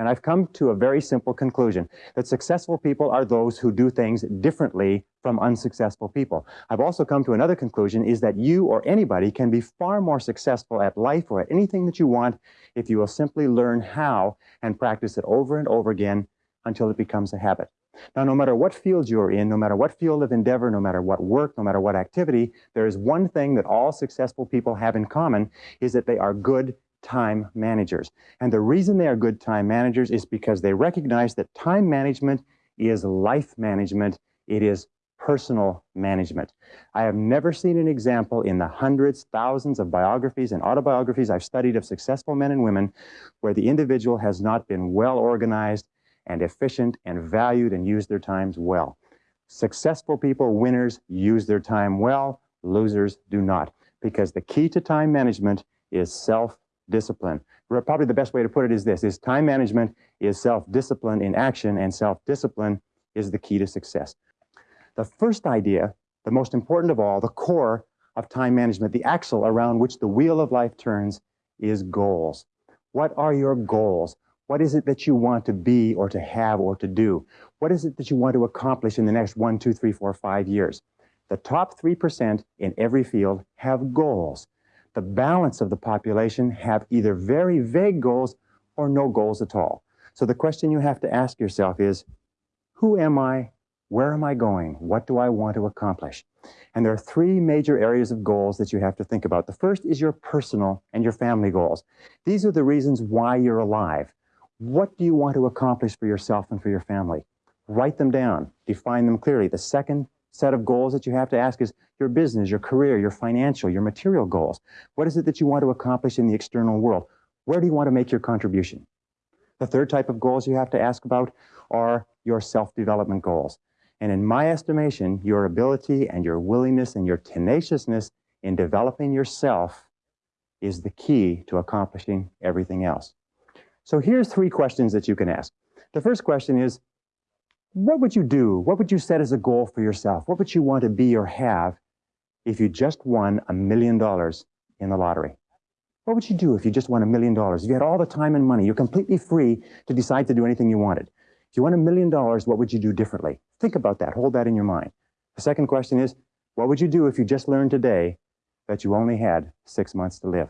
And I've come to a very simple conclusion that successful people are those who do things differently from unsuccessful people. I've also come to another conclusion is that you or anybody can be far more successful at life or at anything that you want if you will simply learn how and practice it over and over again until it becomes a habit. Now, no matter what field you're in, no matter what field of endeavor, no matter what work, no matter what activity, there is one thing that all successful people have in common is that they are good time managers. And the reason they are good time managers is because they recognize that time management is life management. It is personal management. I have never seen an example in the hundreds, thousands of biographies and autobiographies I've studied of successful men and women where the individual has not been well organized and efficient and valued and used their times well. Successful people, winners, use their time well. Losers do not. Because the key to time management is self-discipline. Probably the best way to put it is this, is time management is self-discipline in action and self-discipline is the key to success. The first idea, the most important of all, the core of time management, the axle around which the wheel of life turns is goals. What are your goals? What is it that you want to be or to have or to do? What is it that you want to accomplish in the next one, two, three, four, five years? The top 3% in every field have goals. The balance of the population have either very vague goals or no goals at all. So the question you have to ask yourself is, who am I? Where am I going? What do I want to accomplish? And there are three major areas of goals that you have to think about. The first is your personal and your family goals. These are the reasons why you're alive. What do you want to accomplish for yourself and for your family? Write them down, define them clearly. The second set of goals that you have to ask is your business, your career, your financial, your material goals. What is it that you want to accomplish in the external world? Where do you want to make your contribution? The third type of goals you have to ask about are your self-development goals. And in my estimation, your ability and your willingness and your tenaciousness in developing yourself is the key to accomplishing everything else. So here's three questions that you can ask. The first question is, what would you do? What would you set as a goal for yourself? What would you want to be or have if you just won a million dollars in the lottery? What would you do if you just won a million dollars? If you had all the time and money, you're completely free to decide to do anything you wanted. If you won a million dollars, what would you do differently? Think about that. Hold that in your mind. The second question is, what would you do if you just learned today that you only had six months to live?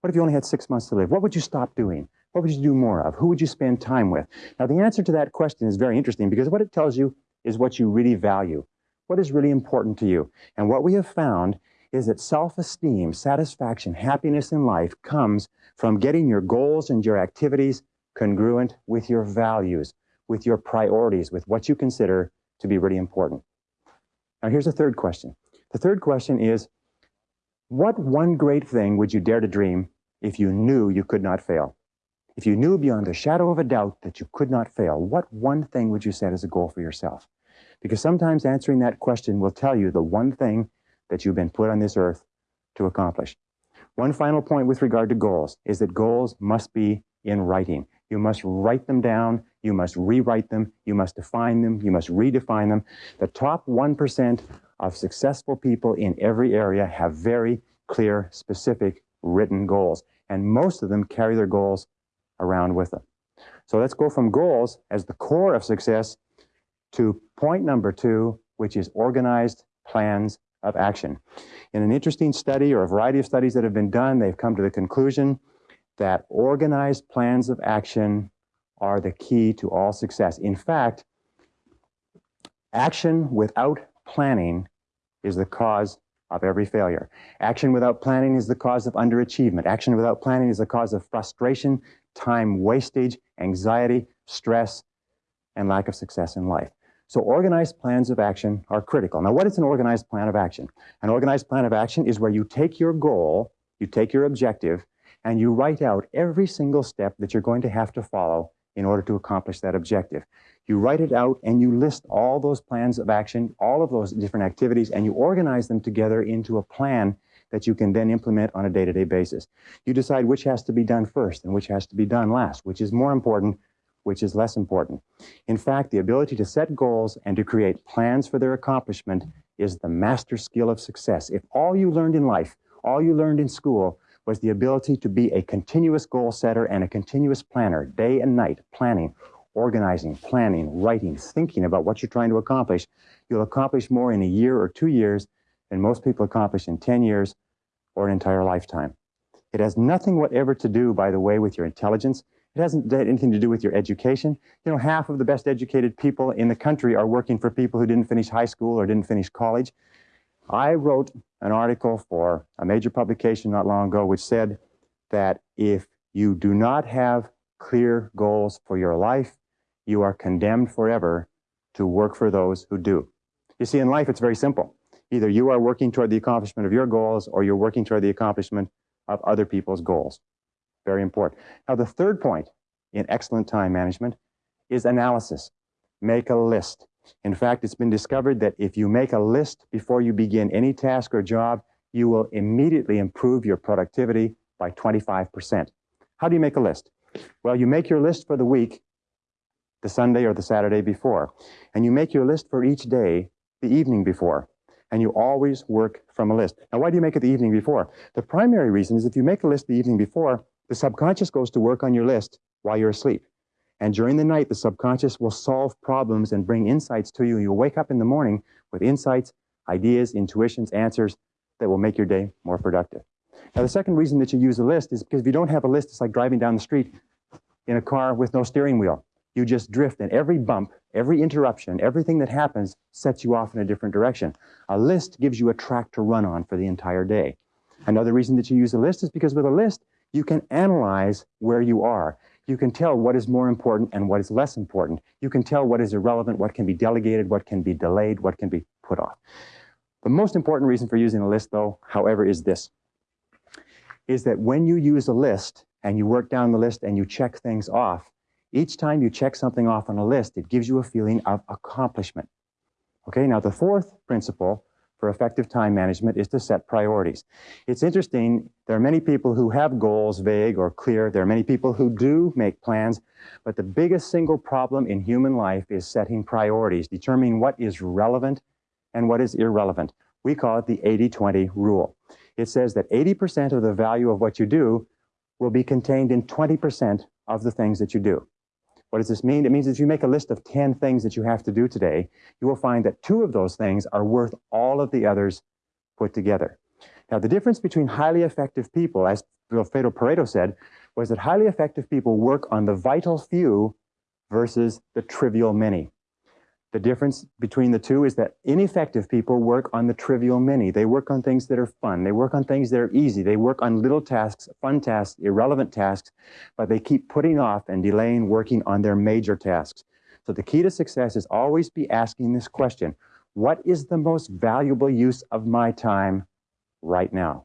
What if you only had six months to live? What would you stop doing? What would you do more of? Who would you spend time with? Now, the answer to that question is very interesting because what it tells you is what you really value. What is really important to you? And what we have found is that self-esteem, satisfaction, happiness in life comes from getting your goals and your activities congruent with your values, with your priorities, with what you consider to be really important. Now, here's a third question. The third question is, what one great thing would you dare to dream if you knew you could not fail? If you knew beyond a shadow of a doubt that you could not fail, what one thing would you set as a goal for yourself? Because sometimes answering that question will tell you the one thing that you've been put on this earth to accomplish. One final point with regard to goals is that goals must be in writing. You must write them down, you must rewrite them, you must define them, you must redefine them. The top 1% of successful people in every area have very clear, specific written goals. And most of them carry their goals around with them. So let's go from goals as the core of success to point number two, which is organized plans of action. In an interesting study or a variety of studies that have been done, they've come to the conclusion that organized plans of action are the key to all success. In fact, action without planning is the cause of every failure. Action without planning is the cause of underachievement. Action without planning is the cause of frustration, time wastage, anxiety, stress, and lack of success in life. So organized plans of action are critical. Now, what is an organized plan of action? An organized plan of action is where you take your goal, you take your objective, and you write out every single step that you're going to have to follow in order to accomplish that objective. You write it out and you list all those plans of action, all of those different activities, and you organize them together into a plan that you can then implement on a day-to-day -day basis. You decide which has to be done first and which has to be done last, which is more important, which is less important. In fact, the ability to set goals and to create plans for their accomplishment is the master skill of success. If all you learned in life, all you learned in school, was the ability to be a continuous goal setter and a continuous planner, day and night, planning, organizing, planning, writing, thinking about what you're trying to accomplish. You'll accomplish more in a year or two years than most people accomplish in 10 years or an entire lifetime. It has nothing whatever to do, by the way, with your intelligence. It hasn't anything to do with your education. You know, half of the best educated people in the country are working for people who didn't finish high school or didn't finish college. I wrote an article for a major publication not long ago which said that if you do not have clear goals for your life, you are condemned forever to work for those who do. You see, in life, it's very simple. Either you are working toward the accomplishment of your goals or you're working toward the accomplishment of other people's goals. Very important. Now, the third point in excellent time management is analysis. Make a list. In fact, it's been discovered that if you make a list before you begin any task or job, you will immediately improve your productivity by 25%. How do you make a list? Well, you make your list for the week, the Sunday or the Saturday before, and you make your list for each day the evening before, and you always work from a list. Now, why do you make it the evening before? The primary reason is if you make a list the evening before, the subconscious goes to work on your list while you're asleep. And during the night, the subconscious will solve problems and bring insights to you. You'll wake up in the morning with insights, ideas, intuitions, answers that will make your day more productive. Now, the second reason that you use a list is because if you don't have a list, it's like driving down the street in a car with no steering wheel. You just drift, and every bump, every interruption, everything that happens sets you off in a different direction. A list gives you a track to run on for the entire day. Another reason that you use a list is because with a list, you can analyze where you are you can tell what is more important and what is less important. You can tell what is irrelevant, what can be delegated, what can be delayed, what can be put off. The most important reason for using a list, though, however, is this, is that when you use a list and you work down the list and you check things off, each time you check something off on a list, it gives you a feeling of accomplishment. Okay, now the fourth principle for effective time management is to set priorities. It's interesting, there are many people who have goals vague or clear. There are many people who do make plans, but the biggest single problem in human life is setting priorities, determining what is relevant and what is irrelevant. We call it the 80-20 rule. It says that 80% of the value of what you do will be contained in 20% of the things that you do. What does this mean? It means if you make a list of 10 things that you have to do today, you will find that two of those things are worth all of the others put together. Now, the difference between highly effective people, as Vilfredo Pareto said, was that highly effective people work on the vital few versus the trivial many. The difference between the two is that ineffective people work on the trivial many. They work on things that are fun. They work on things that are easy. They work on little tasks, fun tasks, irrelevant tasks, but they keep putting off and delaying working on their major tasks. So the key to success is always be asking this question, what is the most valuable use of my time right now?